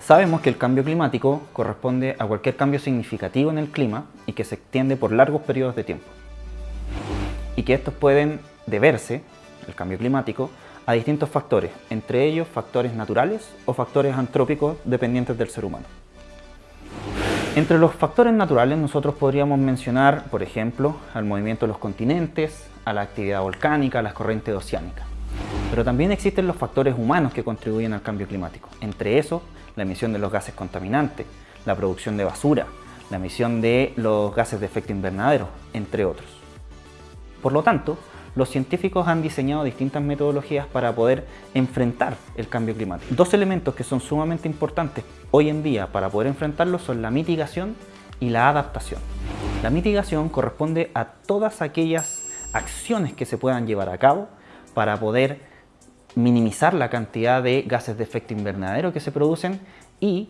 Sabemos que el cambio climático corresponde a cualquier cambio significativo en el clima y que se extiende por largos periodos de tiempo. Y que estos pueden deberse, el cambio climático, a distintos factores, entre ellos factores naturales o factores antrópicos dependientes del ser humano. Entre los factores naturales nosotros podríamos mencionar, por ejemplo, al movimiento de los continentes, a la actividad volcánica, a las corrientes oceánicas. Pero también existen los factores humanos que contribuyen al cambio climático. Entre esos, la emisión de los gases contaminantes, la producción de basura, la emisión de los gases de efecto invernadero, entre otros. Por lo tanto, los científicos han diseñado distintas metodologías para poder enfrentar el cambio climático. Dos elementos que son sumamente importantes hoy en día para poder enfrentarlo son la mitigación y la adaptación. La mitigación corresponde a todas aquellas acciones que se puedan llevar a cabo para poder minimizar la cantidad de gases de efecto invernadero que se producen y,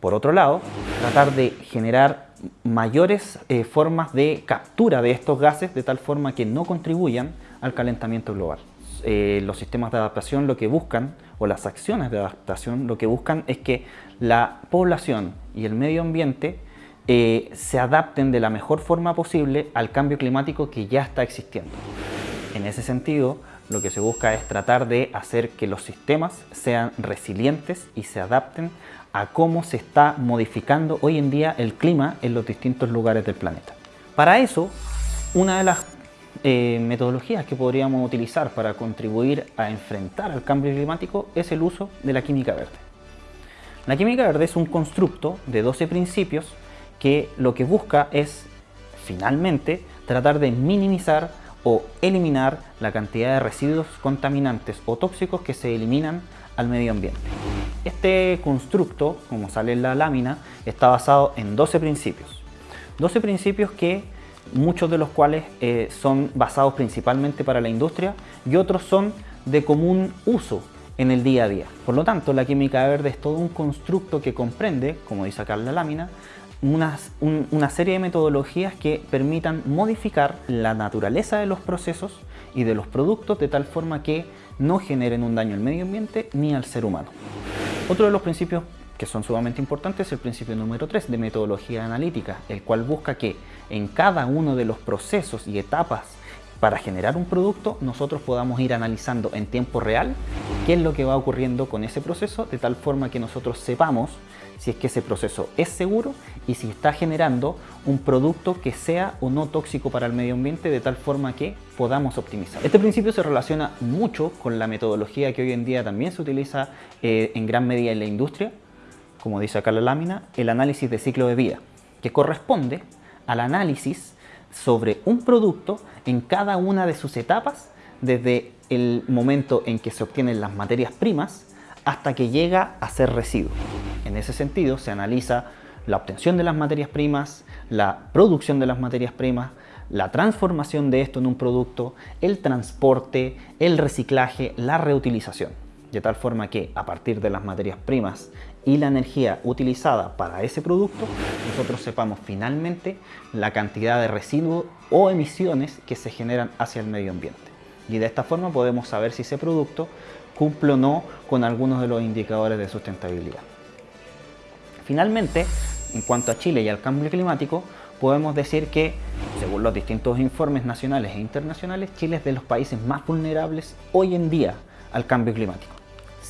por otro lado, tratar de generar mayores eh, formas de captura de estos gases de tal forma que no contribuyan al calentamiento global. Eh, los sistemas de adaptación lo que buscan, o las acciones de adaptación, lo que buscan es que la población y el medio ambiente eh, se adapten de la mejor forma posible al cambio climático que ya está existiendo. En ese sentido, lo que se busca es tratar de hacer que los sistemas sean resilientes y se adapten a cómo se está modificando hoy en día el clima en los distintos lugares del planeta. Para eso, una de las eh, metodologías que podríamos utilizar para contribuir a enfrentar al cambio climático es el uso de la química verde. La química verde es un constructo de 12 principios que lo que busca es, finalmente, tratar de minimizar o eliminar la cantidad de residuos contaminantes o tóxicos que se eliminan al medio ambiente. Este constructo, como sale en la lámina, está basado en 12 principios. 12 principios que muchos de los cuales eh, son basados principalmente para la industria y otros son de común uso en el día a día. Por lo tanto, la química verde es todo un constructo que comprende, como dice acá en la lámina, una serie de metodologías que permitan modificar la naturaleza de los procesos y de los productos de tal forma que no generen un daño al medio ambiente ni al ser humano. Otro de los principios que son sumamente importantes es el principio número 3 de metodología analítica, el cual busca que en cada uno de los procesos y etapas para generar un producto nosotros podamos ir analizando en tiempo real qué es lo que va ocurriendo con ese proceso de tal forma que nosotros sepamos si es que ese proceso es seguro y si está generando un producto que sea o no tóxico para el medio ambiente de tal forma que podamos optimizar. Este principio se relaciona mucho con la metodología que hoy en día también se utiliza eh, en gran medida en la industria, como dice acá la lámina, el análisis de ciclo de vida, que corresponde al análisis sobre un producto en cada una de sus etapas, desde el momento en que se obtienen las materias primas hasta que llega a ser residuo. En ese sentido se analiza la obtención de las materias primas, la producción de las materias primas, la transformación de esto en un producto, el transporte, el reciclaje, la reutilización. De tal forma que a partir de las materias primas y la energía utilizada para ese producto, nosotros sepamos finalmente la cantidad de residuos o emisiones que se generan hacia el medio ambiente. Y de esta forma podemos saber si ese producto cumple o no con algunos de los indicadores de sustentabilidad. Finalmente, en cuanto a Chile y al cambio climático, podemos decir que, según los distintos informes nacionales e internacionales, Chile es de los países más vulnerables hoy en día al cambio climático.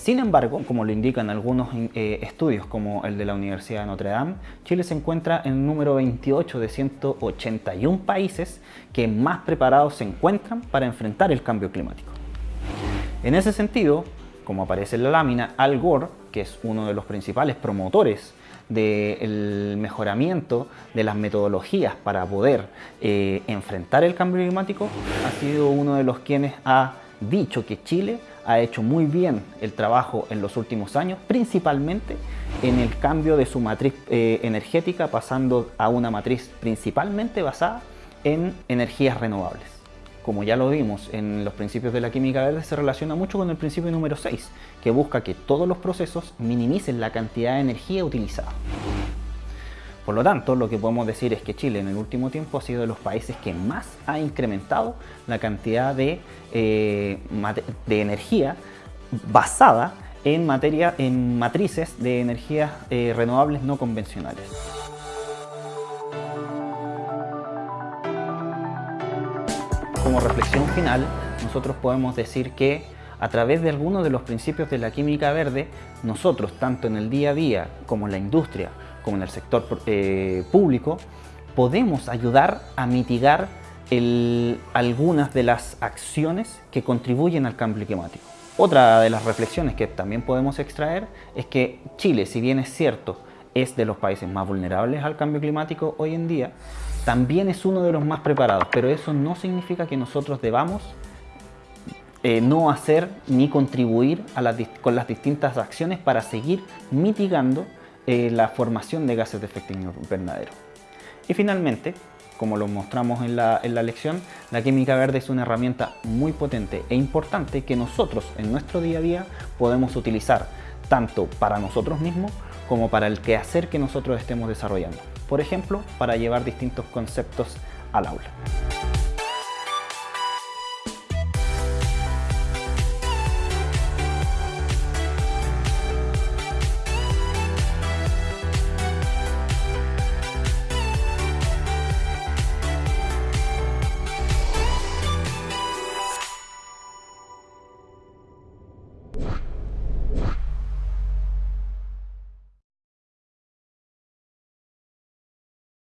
Sin embargo, como lo indican algunos eh, estudios como el de la Universidad de Notre Dame, Chile se encuentra en el número 28 de 181 países que más preparados se encuentran para enfrentar el cambio climático. En ese sentido, como aparece en la lámina, Al Gore, que es uno de los principales promotores del mejoramiento de las metodologías para poder eh, enfrentar el cambio climático, ha sido uno de los quienes ha dicho que Chile ha hecho muy bien el trabajo en los últimos años, principalmente en el cambio de su matriz eh, energética, pasando a una matriz principalmente basada en energías renovables. Como ya lo vimos en los principios de la química verde, se relaciona mucho con el principio número 6, que busca que todos los procesos minimicen la cantidad de energía utilizada. Por lo tanto, lo que podemos decir es que Chile en el último tiempo ha sido de los países que más ha incrementado la cantidad de, eh, energía basada en, materia, en matrices de energías eh, renovables no convencionales. Como reflexión final, nosotros podemos decir que a través de algunos de los principios de la química verde, nosotros, tanto en el día a día como en la industria, como en el sector eh, público, podemos ayudar a mitigar algunas de las acciones que contribuyen al cambio climático. Otra de las reflexiones que también podemos extraer es que Chile, si bien es cierto, es de los países más vulnerables al cambio climático hoy en día, también es uno de los más preparados, pero eso no significa que nosotros debamos eh, no hacer ni contribuir con las distintas acciones para seguir mitigando eh, la formación de gases de efecto invernadero. Y finalmente, como lo mostramos en la, en la lección, la química verde es una herramienta muy potente e importante que nosotros en nuestro día a día podemos utilizar tanto para nosotros mismos como para el quehacer que nosotros estemos desarrollando. Por ejemplo, para llevar distintos conceptos al aula.